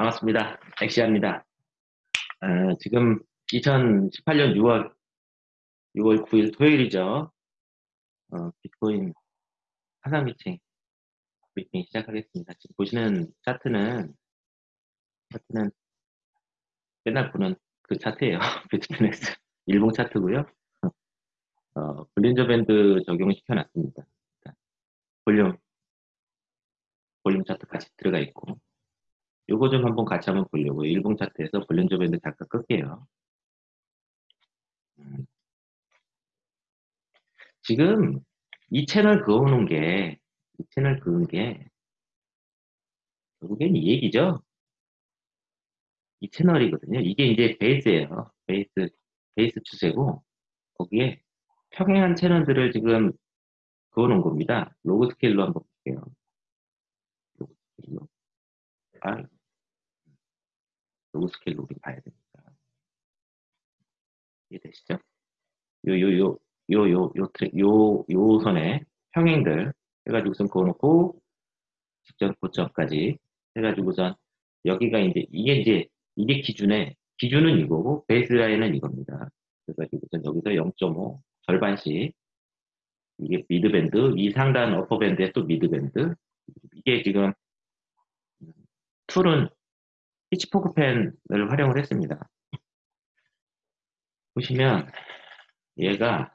반갑습니다. 엑시아입니다. 어, 지금 2018년 6월 6월 9일 토요일이죠. 어, 비트코인 화상 미팅 브리핑 시작하겠습니다. 지금 보시는 차트는 차트는 맨날 보는 그 차트예요. 비트코인엑스 일봉 차트고요. 어, 볼린저 밴드 적용시켜 놨습니다. 볼륨 볼륨 차트 같이 들어가 있고 요거 좀 한번 같이 한번 보려고 일봉 차트에서 볼린저 밴드 잠깐 끌게요. 음. 지금 이 채널 그어놓은 게, 이 채널 그은 게, 결국엔 이 얘기죠? 이 채널이거든요. 이게 이제 베이스예요. 베이스, 베이스 추세고, 거기에 평행한 채널들을 지금 그어놓은 겁니다. 로그 스케일로 한번 볼게요. 로그 스케일로. 아, 로그 스케일로 우리 봐야 됩니다. 이해되시죠? 요, 요, 요, 요, 요, 요, 요, 요 선에 평행들 해가지고선 그어놓고 직전 고점까지 해가지고선 여기가 이제, 이게 이제, 이게 기준에, 기준은 이거고, baseline은 이겁니다. 그래가지고선 여기서 0.5, 절반씩, 이게 mid band, 이 상단 upper band에 또 mid band, 이게 지금, tool은 pitchfork fan을 활용을 했습니다. 보시면 얘가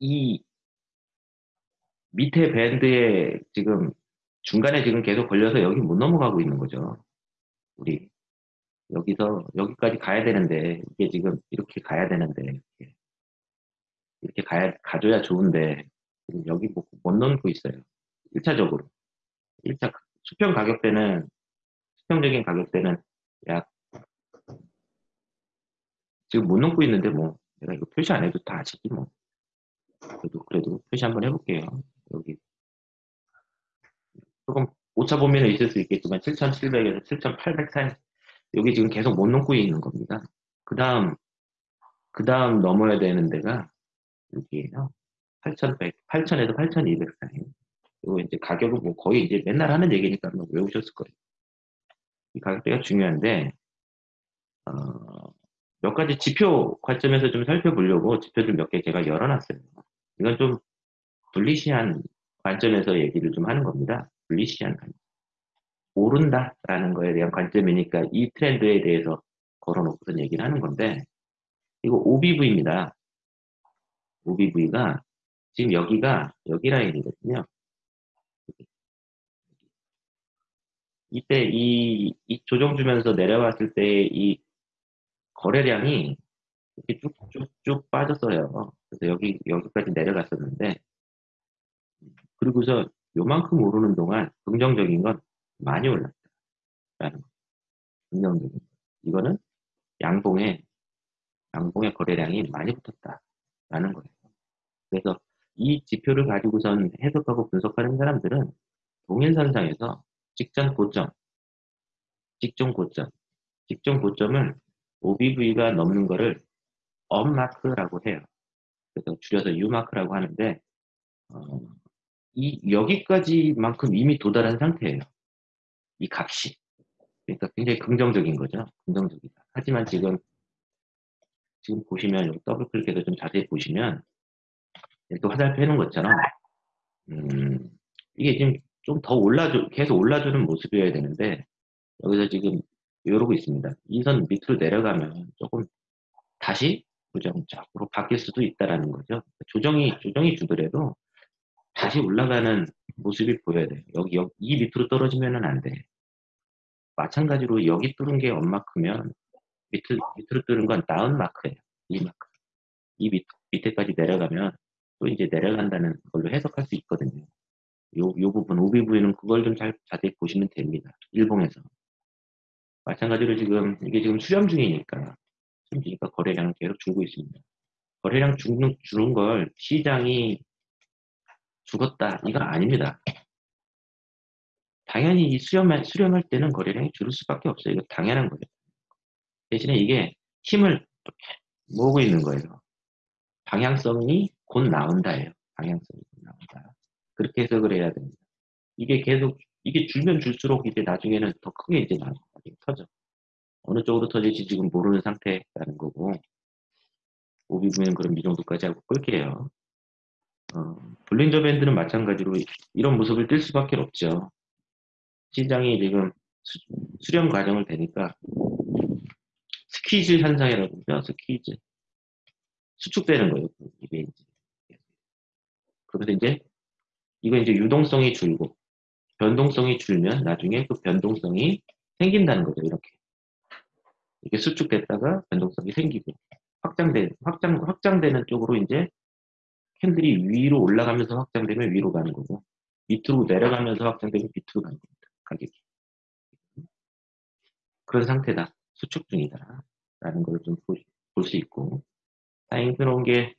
이 밑에 밴드에 지금 중간에 지금 계속 걸려서 여기 못 넘어가고 있는 거죠. 우리 여기서 여기까지 가야 되는데 이게 지금 이렇게 가야 되는데 이렇게, 이렇게 가야 가줘야 좋은데 여기 못, 못 넘고 있어요. 1차적으로 1차 수평 가격대는 수평적인 가격대는 약 지금 못 넘고 있는데 뭐 내가 이거 표시 안 해도 다 아시지 뭐 그래도 그래도 표시 한번 해볼게요. 여기 조금 오차 범위는 있을 수 있겠지만 7,700에서 7,800 사이 여기 지금 계속 못 넘고 있는 겁니다. 그 다음 그 다음 넘어야 되는 데가 여기에요. 8,100, 8,000에서 8,200 사이. 그리고 이제 가격은 뭐 거의 이제 맨날 하는 얘기니까 뭐 외우셨을 거예요. 이 가격대가 중요한데 어, 몇 가지 지표 관점에서 좀 살펴보려고 지표들 몇개 제가 열어놨어요. 이건 좀 불리시한 관점에서 얘기를 좀 하는 겁니다. 불리시한 관점. 오른다라는 거에 대한 관점이니까 이 트렌드에 대해서 걸어놓고선 얘기를 하는 건데 이거 OBV입니다. OBV가 지금 여기가 여기 라인이거든요. 이때 이, 이 조정 주면서 내려왔을 때 이 거래량이 이렇게 쭉쭉쭉 빠졌어요. 그래서 여기, 여기까지 내려갔었는데, 그리고서 요만큼 오르는 동안 긍정적인 건 많이 올랐다. 라는 거. 긍정적인 거. 이거는 양봉에, 양봉의 거래량이 많이 붙었다. 라는 거예요. 그래서 이 지표를 가지고선 해석하고 분석하는 사람들은 동일선상에서 직전 고점, 직전 고점, 직전 고점을 OBV가 넘는 거를 up mark라고 해요. 그래서 줄여서 U mark라고 하는데 어, 이 여기까지만큼 이미 도달한 상태예요. 이 값이. 그러니까 굉장히 긍정적인 거죠. 긍정적이다. 하지만 지금 지금 보시면 여기 더블 클릭해서 좀 자세히 보시면 또 화살표 해놓은 것처럼 음, 이게 지금 좀 더 올라줘 계속 올라주는 모습이어야 되는데 여기서 지금 이러고 있습니다. 이 선 밑으로 내려가면 조금 다시 부정적으로 바뀔 수도 있다라는 거죠. 조정이 조정이 주더라도 다시 올라가는 모습이 보여야 돼요. 여기, 여기 이 밑으로 떨어지면은 안 돼. 마찬가지로 여기 뚫은 게 엄마 크면 밑으, 밑으로 뚫은 건 다운 마크예요. 이 마크. 이 밑, 밑에까지 내려가면 또 이제 내려간다는 걸로 해석할 수 있거든요. 요, 요 부분, OBV는 그걸 좀 잘 자세히 보시면 됩니다. 일봉에서. 마찬가지로 지금, 이게 지금 수렴 중이니까, 수렴 중이니까 거래량은 계속 줄고 있습니다. 거래량 주는, 주는 걸 시장이 죽었다. 이건 아닙니다. 당연히 이 수렴할, 수렴할 때는 거래량이 줄을 수밖에 없어요. 이거 당연한 거예요. 대신에 이게 힘을 모으고 있는 거예요. 방향성이 곧 나온다예요. 방향성이 곧 나온다. 그렇게 해석을 해야 됩니다. 이게 계속 이게 줄면 줄수록 이제 나중에는 더 크게 이제 나중에 터져. 어느 쪽으로 터질지 지금 모르는 상태라는 거고 오비 보면 그럼 이 정도까지 하고 끌게요. 어, 블린저 밴드는 마찬가지로 이런 모습을 띌 수밖에 없죠. 시장이 지금 수, 수렴 과정을 되니까 squeeze 현상이라고 하죠. squeeze. 수축되는 거예요. 이게 이제. 그래서 이제 이거 이제 유동성이 줄고 변동성이 줄면 나중에 그 변동성이 생긴다는 거죠. 이렇게. 이게 수축됐다가 변동성이 생기고 확장되 확장 확장되는 쪽으로 이제 candle이 위로 올라가면서 확장되면 위로 가는 거고 밑으로 내려가면서 확장되면 밑으로 가는 겁니다. 가격이. 그런 상태다. 수축 중이다. 라는 걸 좀 볼 수 있고 다행스러운 게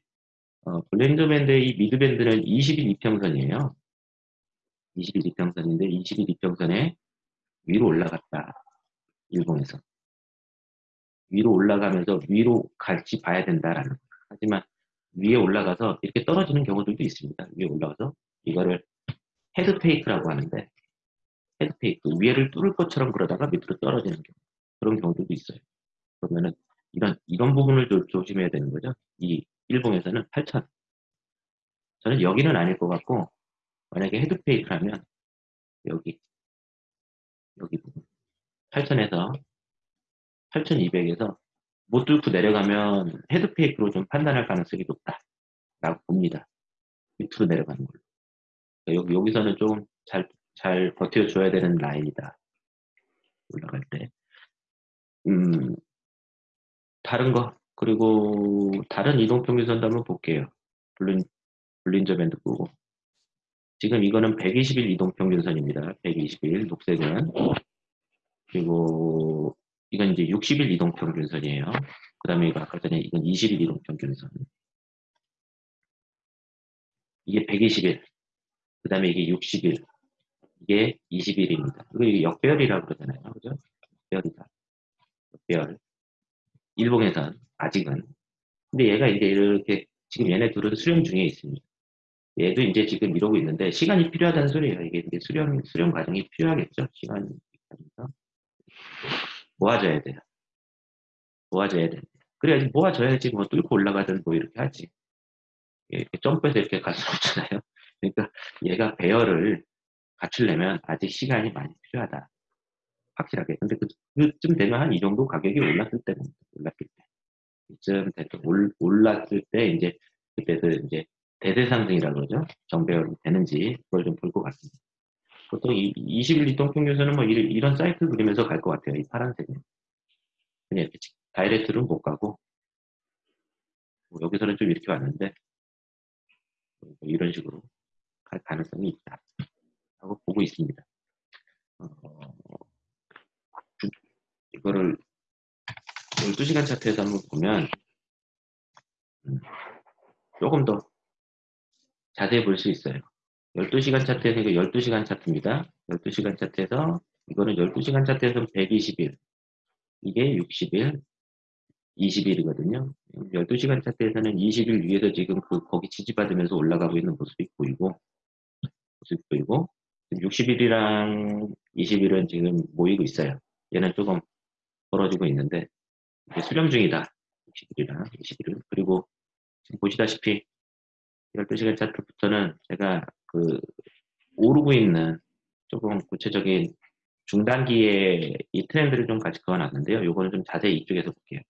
어, Bollinger band의 이 mid band는 20일 이평선이에요. 20일 이평선인데 20일 이평선에 위로 올라갔다. 일봉에서. 위로 올라가면서 위로 갈지 봐야 된다라는 거. 하지만 위에 올라가서 이렇게 떨어지는 경우들도 있습니다. 위에 올라가서 이거를 헤드페이크라고 하는데 헤드페이크 위에를 뚫을 것처럼 그러다가 밑으로 떨어지는 경우 그런 경우들도 있어요. 그러면은 이런 이런 부분을 좀 조심해야 되는 거죠. 이 일봉에서는 8천. 저는 여기는 아닐 것 같고 만약에 헤드페이크라면 여기 여기 부분 8천에서 8200에서 못 뚫고 내려가면 헤드페이크로 좀 판단할 가능성이 높다라고 봅니다. 밑으로 내려가는 걸로. 그러니까 여기, 여기서는 좀 잘, 잘 버텨줘야 되는 라인이다. 올라갈 때. 음, 다른 거, 그리고 다른 이동평균선도 한번 볼게요. 블린, 블린저 밴드 보고. 지금 이거는 120일 이동평균선입니다. 120일, 녹색은. 그리고 이건 이제 60일 이동평균선이에요. 그 다음에 이거 아까 전에 이건 20일 이동평균선. 이게 120일. 그 다음에 이게 60일. 이게 20일입니다. 그리고 이게 역배열이라고 그러잖아요. 그죠? 역배열이다. 역배열. 일봉에선 아직은. 근데 얘가 이제 이렇게 지금 얘네 둘은 수렴 중에 있습니다. 얘도 이제 지금 이러고 있는데 시간이 필요하다는 소리예요. 이게 이제 수렴 수렴 과정이 필요하겠죠. 시간이. 모아줘야 돼요. 모아줘야 돼. 그래야지 모아줘야지 뭐 뚫고 올라가든 뭐 이렇게 하지. 이렇게 점프해서 이렇게 갈 수 없잖아요. 그러니까 얘가 배열을 갖추려면 아직 시간이 많이 필요하다. 확실하게. 근데 그, 그쯤 되면 한 이 정도 가격이 올랐을 때는 올랐을 때. 이쯤 됐던 올랐을 때 이제 그때도 이제 대대 상승이라고 그러죠. 정배열이 되는지 그걸 좀 볼 것 같습니다. 보통 이 20일 이동평균선은 뭐 이런, 사이클 그리면서 갈 것 같아요. 이 파란색은. 그냥 이렇게 다이렉트는 못 가고 뭐 여기서는 좀 이렇게 왔는데 뭐 이런 식으로 갈 가능성이 있다. 하고 보고 있습니다. 어, 이거를 12시간 차트에서 한번 보면 음, 조금 더 자세히 볼 수 있어요. 12시간 차트에서 이거 12시간 차트입니다. 12시간 차트에서 이거는 12시간 차트에서 120일 이게 60일 20일이거든요. 12시간 차트에서는 20일 위에서 지금 그 거기 지지받으면서 올라가고 있는 모습이 보이고 모습이 보이고 60일이랑 20일은 지금 모이고 있어요. 얘는 조금 벌어지고 있는데 수렴 중이다. 60일이랑 20일은 그리고 지금 보시다시피 12시간 차트부터는 제가 그 오르고 있는 조금 구체적인 중단기에 이 트렌드를 좀 같이 그어놨는데요. 요거는 좀 자세히 이쪽에서 볼게요.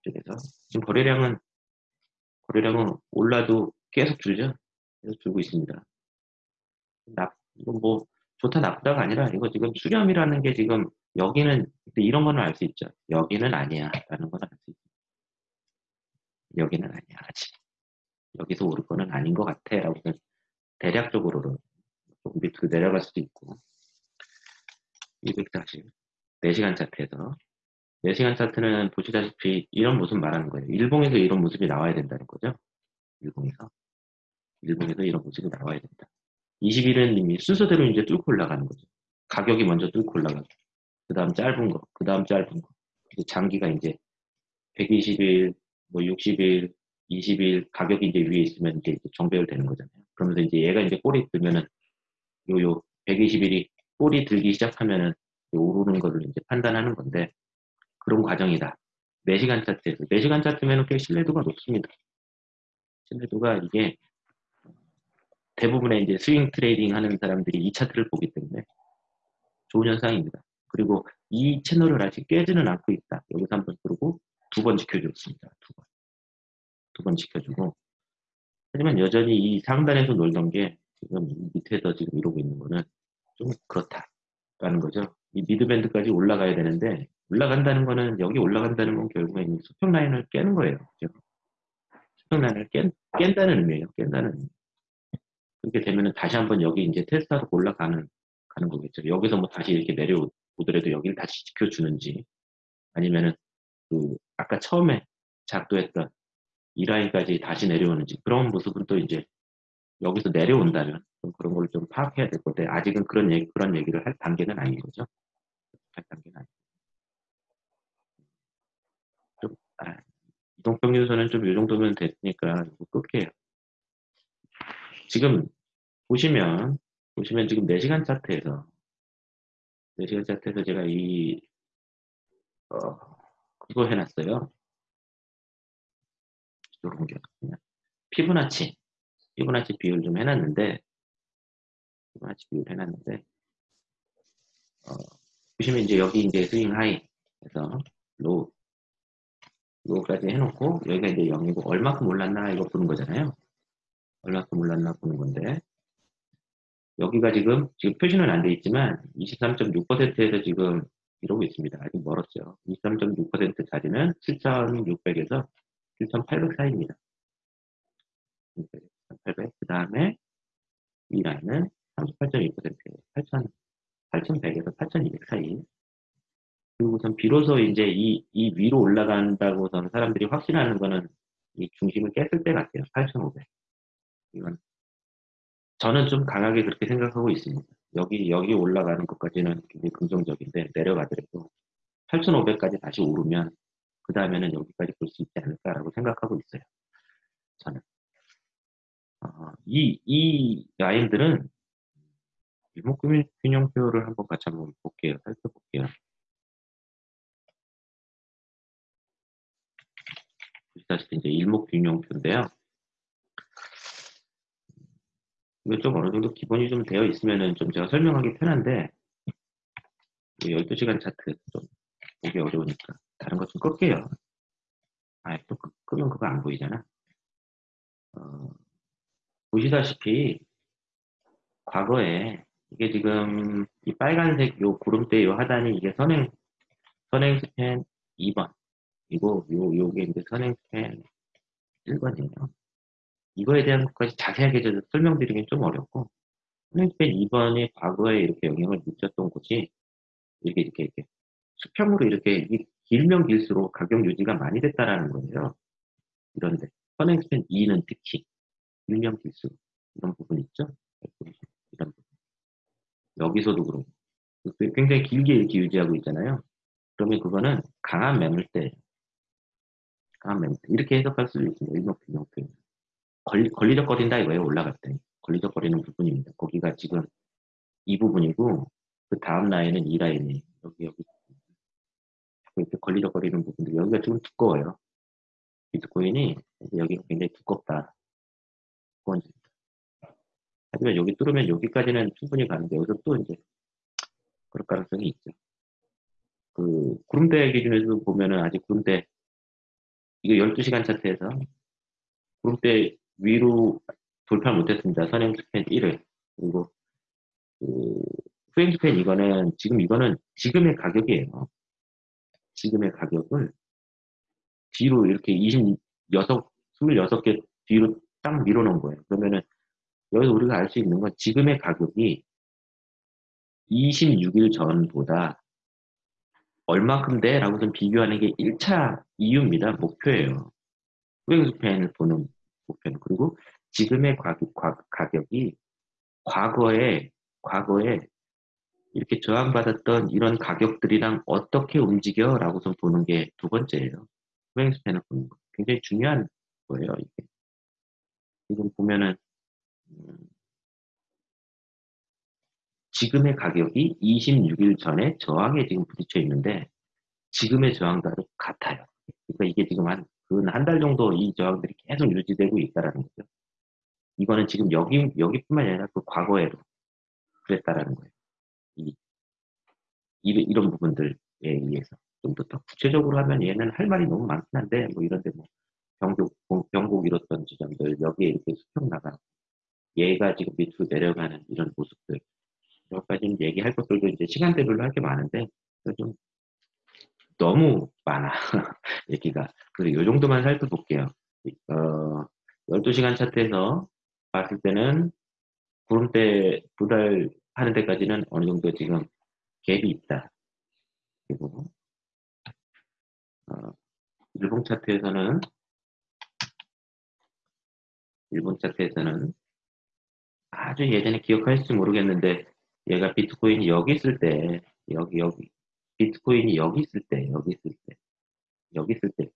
이쪽에서 지금 거래량은 거래량은 올라도 계속 줄죠. 계속 줄고 있습니다. 나, 이건 뭐 좋다 나쁘다가 아니라 이거 지금 수렴이라는 게 지금 여기는 이런 거는 알 수 있죠. 여기는 아니야 라는 건 알 수 있죠. 여기는 아니야 아직. 여기서 오를 거는 아닌 것 같아 라고 대략적으로는 조금 밑으로 내려갈 수도 있고 240 4시간 차트에서 4시간 차트는 보시다시피 이런 모습 말하는 거예요. 일봉에서 이런 모습이 나와야 된다는 거죠. 일봉에서 일봉에서 이런 모습이 나와야 된다. 21은 이미 순서대로 이제 뚫고 올라가는 거죠. 가격이 먼저 뚫고 올라가고 그 다음 짧은 거, 그 다음 짧은 거. 장기가 이제 120일, 뭐 60일, 20일 가격이 이제 위에 있으면 이제 정배열 되는 거잖아요. 그러면서 이제 얘가 이제 꼬리 들면은 요 요 120일이 꼬리 들기 시작하면은 오르는 거를 이제 판단하는 건데 그런 과정이다. 4시간 차트에서 4시간 차트면 꽤 신뢰도가 높습니다. 신뢰도가 이게 대부분의 이제 swing trading 하는 사람들이 이 차트를 보기 때문에 좋은 현상입니다. 그리고 이 채널을 아직 깨지는 않고 있다. 여기서 한번 그러고 두 번 지켜줬습니다. 두 번. 두 번 지켜주고. 하지만 여전히 이 상단에서 놀던 게 지금 밑에서 지금 이러고 있는 거는 좀 그렇다라는 거죠. 이 mid band까지 올라가야 되는데 올라간다는 거는 여기 올라간다는 건 결국에 수평 라인을 깨는 거예요. 그죠? 수평 라인을 깬, 깬다는 의미예요. 깬다는 의미. 그렇게 되면은 다시 한번 여기 이제 테스트하러 올라가는 가는 거겠죠. 여기서 뭐 다시 이렇게 내려 오더라도 여기를 다시 지켜주는지 아니면은 그 아까 처음에 작도했던 이 라인까지 다시 내려오는지 그런 모습은 또 이제 여기서 내려온다면 그런 걸 좀 파악해야 될 건데 아직은 그런 얘기 그런 얘기를 할 단계는 아닌 거죠. 할 단계는 아니고 좀 아, 이동평균선은 좀 이 정도면 됐으니까 끌게요. 지금 보시면 보시면 지금 4시간 차트에서 4시간 차트에서 제가 이 어, 그거 해놨어요. 이런 게 그냥 피부나치 피부나치 비율 좀 해놨는데 피부나치 비율 해놨는데 어, 보시면 이제 여기 이제 swing high 해서 low low까지 해놓고 여기가 이제 0이고 얼마큼 올랐나 이거 보는 거잖아요. 얼마큼 올랐나 보는 건데 여기가 지금 지금 표시는 안 돼 있지만 23.6%에서 지금 이러고 있습니다. 아직 멀었죠. 23.6% 자리는 7,600에서 7,800 사이입니다. 7,800. 그 다음에 이 라인은 38.2% 8,000, 8,100에서 8,200 사이. 그리고선 비로소 이제 이, 이 위로 올라간다고선 사람들이 확신하는 거는 이 중심을 깼을 때 같아요. 8,500. 이건 저는 좀 강하게 그렇게 생각하고 있습니다. 여기 여기 올라가는 것까지는 굉장히 긍정적인데 내려가더라도 8,500까지 다시 오르면 그 다음에는 여기까지 볼 수 있지 않을까라고 생각하고 있어요. 저는 어, 이, 이 라인들은 일목균형표를 한번 같이 한번 볼게요. 살펴볼게요. 보시다시피 이제 일목균형표인데요. 이거 좀 어느 정도 기본이 좀 되어 있으면은 좀 제가 설명하기 편한데 12시간 차트 좀 보기 어려우니까 다른 것 좀 끌게요. 아, 또 끄, 끄면 그거 안 보이잖아. 어, 보시다시피 과거에 이게 지금 이 빨간색 요 구름대 요 하단이 이게 선행 선행 스팬 2번 이거 요 요게 이제 선행 스팬 1번이에요. 이거에 대한 것까지 자세하게 설명드리긴 좀 어렵고 플랜스펜 2번이 과거에 이렇게 영향을 미쳤던 곳이 이렇게 이렇게 이렇게 수평으로 이렇게 길면 길수록 가격 유지가 많이 됐다라는 거예요. 이런데 선행스펜 2는 특히 길면 길수록 이런 부분 있죠? 이런 부분. 여기서도 그렇고 굉장히 길게 이렇게 유지하고 있잖아요. 그러면 그거는 강한 매물대 강한 매물대 이렇게 해석할 수도 있습니다. 일목균형 표현. 걸리, 걸리적거린다 이거예요. 올라갈 때. 걸리적거리는 부분입니다. 거기가 지금 이 부분이고 그 다음 라인은 이 라인이 여기 여기 이렇게 걸리적거리는 부분들 여기가 지금 두꺼워요. 비트코인이 여기가 굉장히 두껍다. 두꺼워집니다. 하지만 여기 뚫으면 여기까지는 충분히 가는데 여기서 또 이제 그럴 가능성이 있죠. 그 구름대 기준에서 보면은 아직 구름대 이거 12시간 차트에서 구름대 위로 돌파 못했습니다. 선행 스팬 1을. 그리고 그 후행 스팬 이거는 지금 이거는 지금의 가격이에요. 지금의 가격을 뒤로 이렇게 26, 26개 뒤로 딱 밀어놓은 거예요. 그러면은 여기서 우리가 알 수 있는 건 지금의 가격이 26일 전보다 얼마큼 돼? 라고 좀 비교하는 게 1차 이유입니다. 목표예요. 후행 스팬을 보는 목표는 그리고 지금의 가격, 가 격이 과거에 과거에 이렇게 저항받았던 이런 가격들이랑 어떻게 움직여? 라고 좀 보는 게 두 번째예요. 후행스팬을 보는 거. 굉장히 중요한 거예요. 지금 보면은 음, 지금의 가격이 26일 전에 저항에 지금 부딪혀 있는데 지금의 저항과도 같아요. 그러니까 이게 지금 한 근 한 달 정도 이 저항들이 계속 유지되고 있다라는 거죠. 이거는 지금 여기 여기뿐만 아니라 그 과거에도 그랬다라는 거예요. 이, 이 이런 부분들에 의해서 좀 더 구체적으로 하면 얘는 할 말이 너무 많긴 한데 뭐 이런데 뭐 병곡 병곡 이뤘던 지점들 여기에 이렇게 수평 나가 얘가 지금 밑으로 내려가는 이런 모습들 여기까지는 얘기할 것들도 이제 시간대별로 할 게 많은데 좀 너무 많아. 얘기가. 그래서 이 정도만 살펴볼게요. 어, 12시간 차트에서 봤을 때는 구름대 도달 하는 데까지는 어느 정도 지금 갭이 있다. 그리고. 어, 일본 차트에서는 일본 차트에서는 아주 예전에 기억하실지 모르겠는데 얘가 비트코인이 여기 있을 때 여기 여기 비트코인이 여기 있을 때 여기 있을 때 여기 있을 때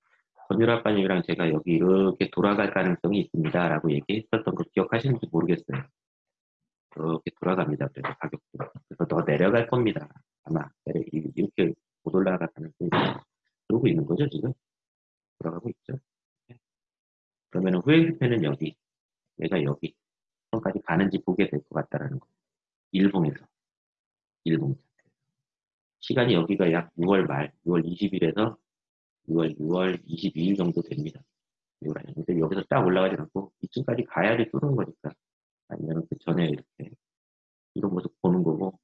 권율 아빠님이랑 제가 여기 이렇게 돌아갈 가능성이 있습니다 라고 얘기했었던 거 기억하시는지 모르겠어요. 이렇게 돌아갑니다. 그래서 가격도. 그래서 더 내려갈 겁니다. 아마 이렇게 못 올라갈 가능성이 그러고 있는 거죠 지금? 돌아가고 있죠. 그러면 후행스패는 여기. 얘가 여기. 선까지 가는지 보게 될 것 같다라는 거. 일봉에서. 일봉 시간이 여기가 약 6월 말 6월 20일에서 6월 6월 22일 정도 됩니다. 근데 여기서 딱 올라가지 않고 이쯤까지 가야지 뚫는 거니까 아니면 그 전에 이렇게 이런 모습 보는 거고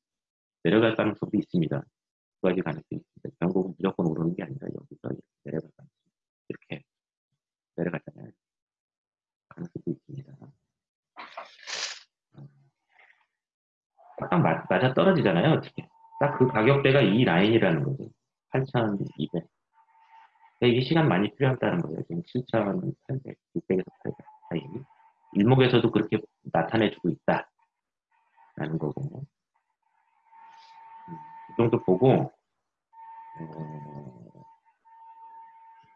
내려갈 가능성도 있습니다. 두 가지 가능성이 있습니다. 결국은 무조건 오르는 게 아니라 여기서 이렇게 내려갈 가능성 이렇게 내려갔잖아요. 가능성도 있습니다. 딱 맞, 맞아 떨어지잖아요. 어떻게. 딱 그 가격대가 이 라인이라는 거죠. 8,200. 이게 시간 많이 필요하다는 거예요. 지금 7,800, 600에서 800 사이. 일목에서도 그렇게 나타내주고 있다. 라는 거고. 음, 이 정도 보고, 어,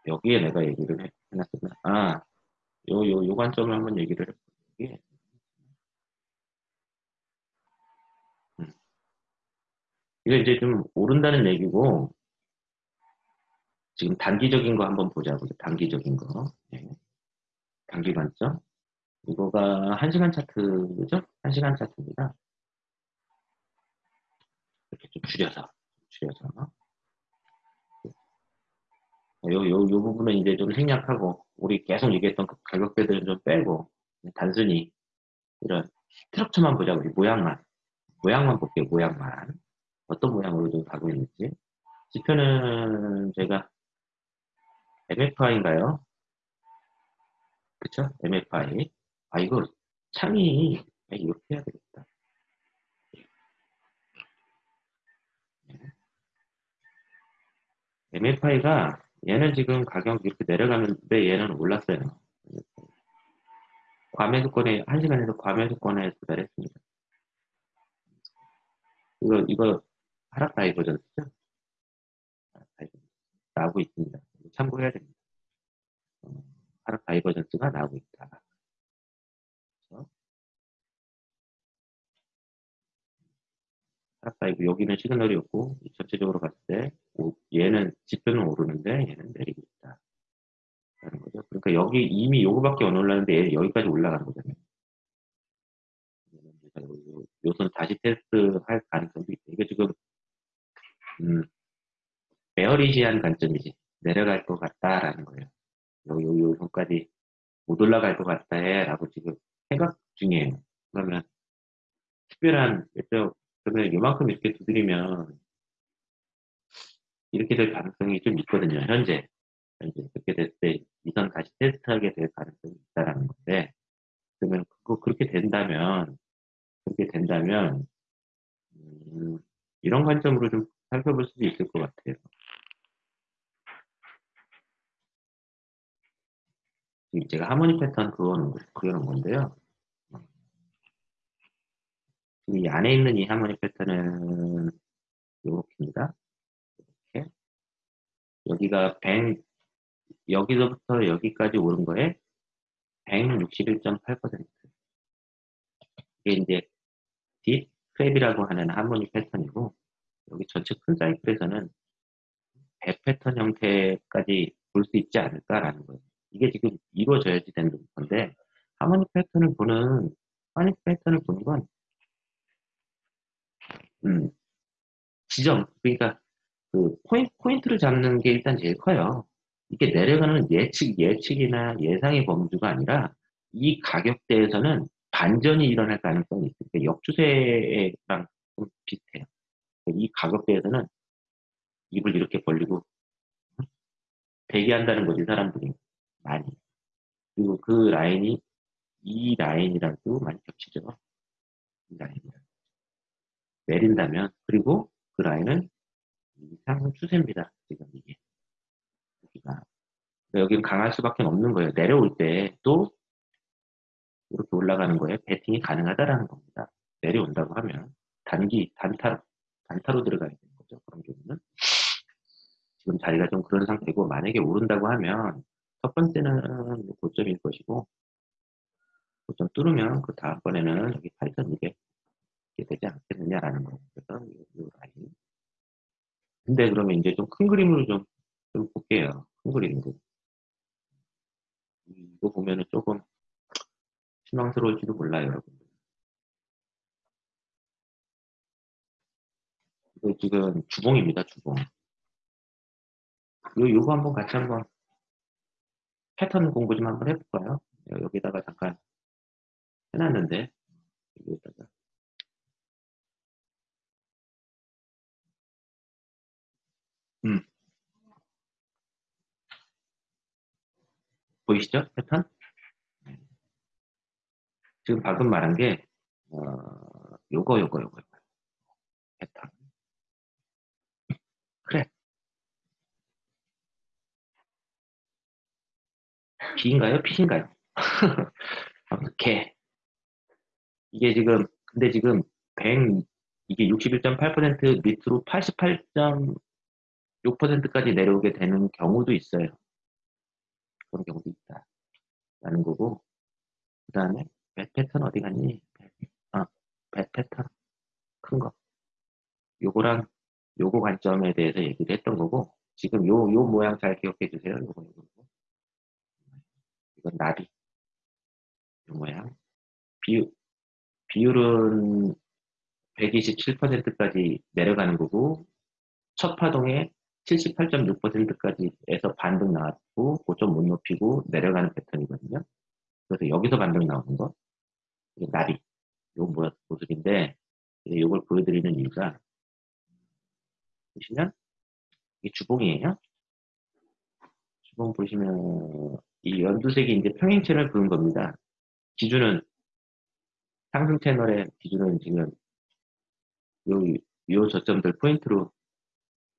여기에 내가 얘기를 해, 놨었나. 아, 요, 요, 요 관점을 한번 얘기를 해볼게. 이게 이제 좀 오른다는 얘기고 지금 단기적인 거 한번 보자고요. 단기적인 거. 네. 단기 관점. 이거가 1시간 차트죠? 1시간 차트입니다. 이렇게 좀 줄여서, 줄여서. 요, 요, 요 부분은 이제 좀 생략하고, 우리 계속 얘기했던 그 가격대들은 좀 빼고, 단순히 이런 스트럭처만 보자고, 모양만. 모양만 볼게요, 모양만. 어떤 모양으로 좀 가고 있는지. 지표는 제가 MFI인가요? 그쵸? MFI 아 이거 창이 이렇게 해야 되겠다. MFI가 얘는 지금 가격 이렇게 내려가는데 얘는 올랐어요. 과매수권에 1시간에서 과매수권에 도달했습니다. 이거 이거 하락 divergence죠? 하락 divergence 나오고 있습니다. 참고해야 됩니다. 어, 하락 divergence가 나오고 있다. 그렇죠? 하락 diver 여기는 시그널이 없고 전체적으로 봤을 때 얘는 지표는 오르는데 얘는 내리고 있다. 라는 거죠. 그러니까 여기 이미 요거밖에 안 올랐는데 여기까지 올라가는 거잖아요. 요 선 다시 테스트 할 가능성도 있다. 이게 지금 음, 베어리시한 관점이지. 내려갈 것 같다라는 거예요. 요, 요, 요 선까지 못 올라갈 것 같다 해 라고 지금 생각 중이에요. 그러면 특별한, 그러면 요만큼 이렇게 두드리면 이렇게 될 가능성이 좀 있거든요. 현재. 현재 그렇게 됐을 때 이선 다시 테스트하게 될 가능성이 있다라는 건데 그러면 그거 그렇게 된다면 그렇게 된다면 음, 이런 관점으로 좀 살펴볼 수도 있을 것 같아요. 제가 하모니 패턴 그거는 그려놓은 건데요. 이 안에 있는 이 하모니 패턴은 이렇게입니다. 이렇게 여기가 뱅 여기서부터 여기까지 오른 거에 161.8% 이게 이제 deep crab이라고 하는 harmonic 패턴이고 여기 전체 큰 사이클에서는 배 패턴 형태까지 볼 수 있지 않을까라는 거예요. 이게 지금 이루어져야지 되는 건데 harmonic 패턴을 보는 harmonic 패턴을 보는 건 음, 지점 그러니까 그 포인, 포인트를 잡는 게 일단 제일 커요. 이게 내려가는 예측 예측이나 예상의 범주가 아니라 이 가격대에서는 반전이 일어날 가능성이 있어요. 그러니까 역추세랑 좀 비슷해요. 이 가격대에서는 입을 이렇게 벌리고 대기한다는 거지 사람들이. 많이. 그리고 그 라인이 이 라인이랑 도 많이 겹치죠. 이 라인이랑. 내린다면 그리고 그 라인은 이상 추세입니다 지금 이게. 여기가. 여기는 강할 수밖에 없는 거예요. 내려올 때 또 이렇게 올라가는 거에 배팅이 가능하다라는 겁니다. 내려온다고 하면 단기 단타 단타로 들어가야 되는 거죠 그런 경우는 지금 자리가 좀 그런 상태고 만약에 오른다고 하면 첫 번째는 고점일 것이고 고점 뚫으면 그 다음번에는 여기 8,200 이렇게 되지 않겠느냐라는 거예요. 그래서 이, 라인. 근데 그러면 이제 좀 큰 그림으로 좀, 좀 볼게요. 큰 그림으로. 이거 보면은 조금 실망스러울지도 몰라요, 여러분들. 이거 지금 주봉입니다, 주봉. 요, 요거 한번 같이 한번 패턴 공부 좀 한번 해볼까요? 여기다가 잠깐 해놨는데, 여기다가. 음. 보이시죠? 패턴? 지금 방금 말한 게, 어, 요거, 요거, 요거. 패턴. 그래. B인가요? P인가요? 개. 이게 지금, 근데 지금 100, 이게 61.8% 밑으로 88.6%까지 내려오게 되는 경우도 있어요. 그런 경우도 있다. 라는 거고. 그 다음에, 배 패턴 어디 갔니? 아, 배 패턴. 큰 거. 요거랑 요거 관점에 대해서 얘기를 했던 거고, 지금 요, 요 모양 잘 기억해 주세요. 요거, 요거. 이건 나비. 이 모양. 비율, 비율은 127%까지 내려가는 거고, 첫 파동에 78.6%까지 에서 반등 나왔고, 고점 못 높이고 내려가는 패턴이거든요. 그래서 여기서 반등 나오는 거. 이게 나비. 요 모습인데, 이걸 보여드리는 이유가, 보시면, 이게 주봉이에요. 주봉 보시면, 이 연두색이 이제 평행체를 그은 겁니다. 기준은 상승 채널의 기준은 지금 요, 요 저점들 포인트로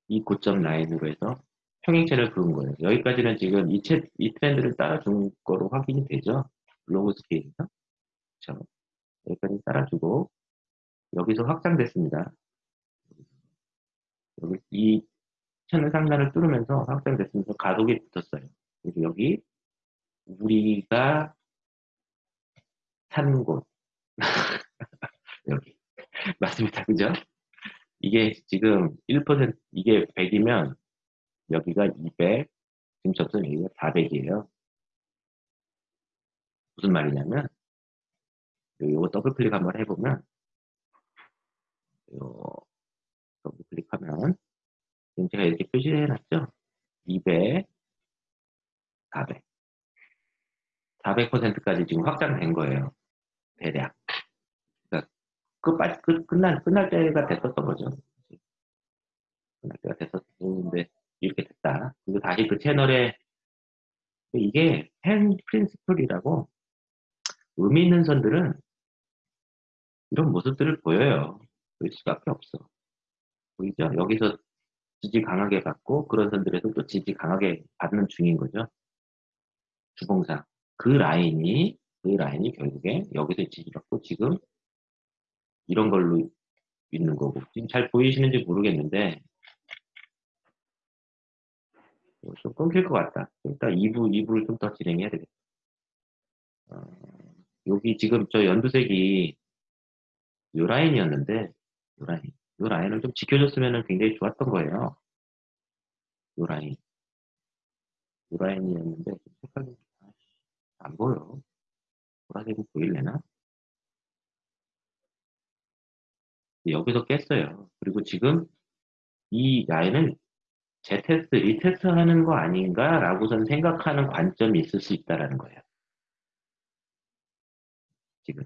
이 고점 라인으로 해서 평행체를 그은 거예요. 여기까지는 지금 이, 채, 이 트렌드를 따라준 거로 확인이 되죠. 로그 스케일에서. 그렇죠. 여기까지 따라주고 여기서 확장됐습니다. 여기 이 채널 상단을 뚫으면서 확장됐으면서 가속이 붙었어요. 그래서 여기 우리가 사는 곳. 여기. 맞습니다. 그죠? 이게 지금 1% 이게 100이면 여기가 200 지금 접선 여기가 400이에요. 무슨 말이냐면 요거 더블 클릭 한번 해보면 요 더블 클릭하면 지금 제가 이렇게 표시를 해놨죠? 200 400 400%까지 지금 확장된 거예요. 대략. 그러니까 끝, 끝, 끝날, 끝날 때가 됐었던 거죠. 끝날 때가 됐었는데, 이렇게 됐다. 그리고 다시 그 채널에, 이게 펜 프린스플이라고 의미 있는 선들은 이런 모습들을 보여요. 보일 수밖에 없어. 보이죠? 여기서 지지 강하게 받고 그런 선들에서 또 지지 강하게 받는 중인 거죠. 주봉상. 그 라인이 그 라인이 결국에 여기서 지지받고 지금 이런 걸로 있는 거고 지금 잘 보이시는지 모르겠는데 좀 끊길 것 같다. 일단 2부, 2부를 좀 더 진행해야 되겠다. 어, 여기 지금 저 연두색이 요 라인이었는데 요 라인 요 라인을 좀 지켜줬으면 굉장히 좋았던 거예요. 요 라인 요 라인이었는데 색깔이 안 보여. 보라색이 보일래나? 여기서 깼어요. 그리고 지금 이 라인은 재테스트, retest 하는 거 아닌가? 라고선 생각하는 관점이 있을 수 있다라는 거예요. 지금.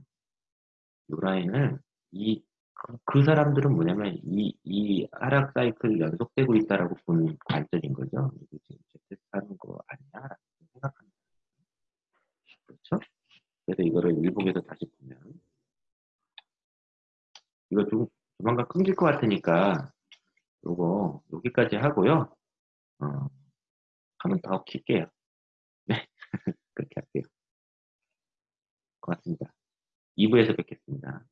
이 라인은 이, 그, 그 사람들은 뭐냐면 이, 이 하락 사이클 연속되고 있다라고 보는 관점인 거죠. 재테스트 하는 거 아니야? 라고 생각하는. 그렇죠? 그래서 이거를 일봉에서 다시 보면 이거 좀 조만간 끊길 것 같으니까 요거 여기까지 하고요. 어, 하면 더 킬게요. 네, 그렇게 할게요. 고맙습니다. 2부에서 뵙겠습니다.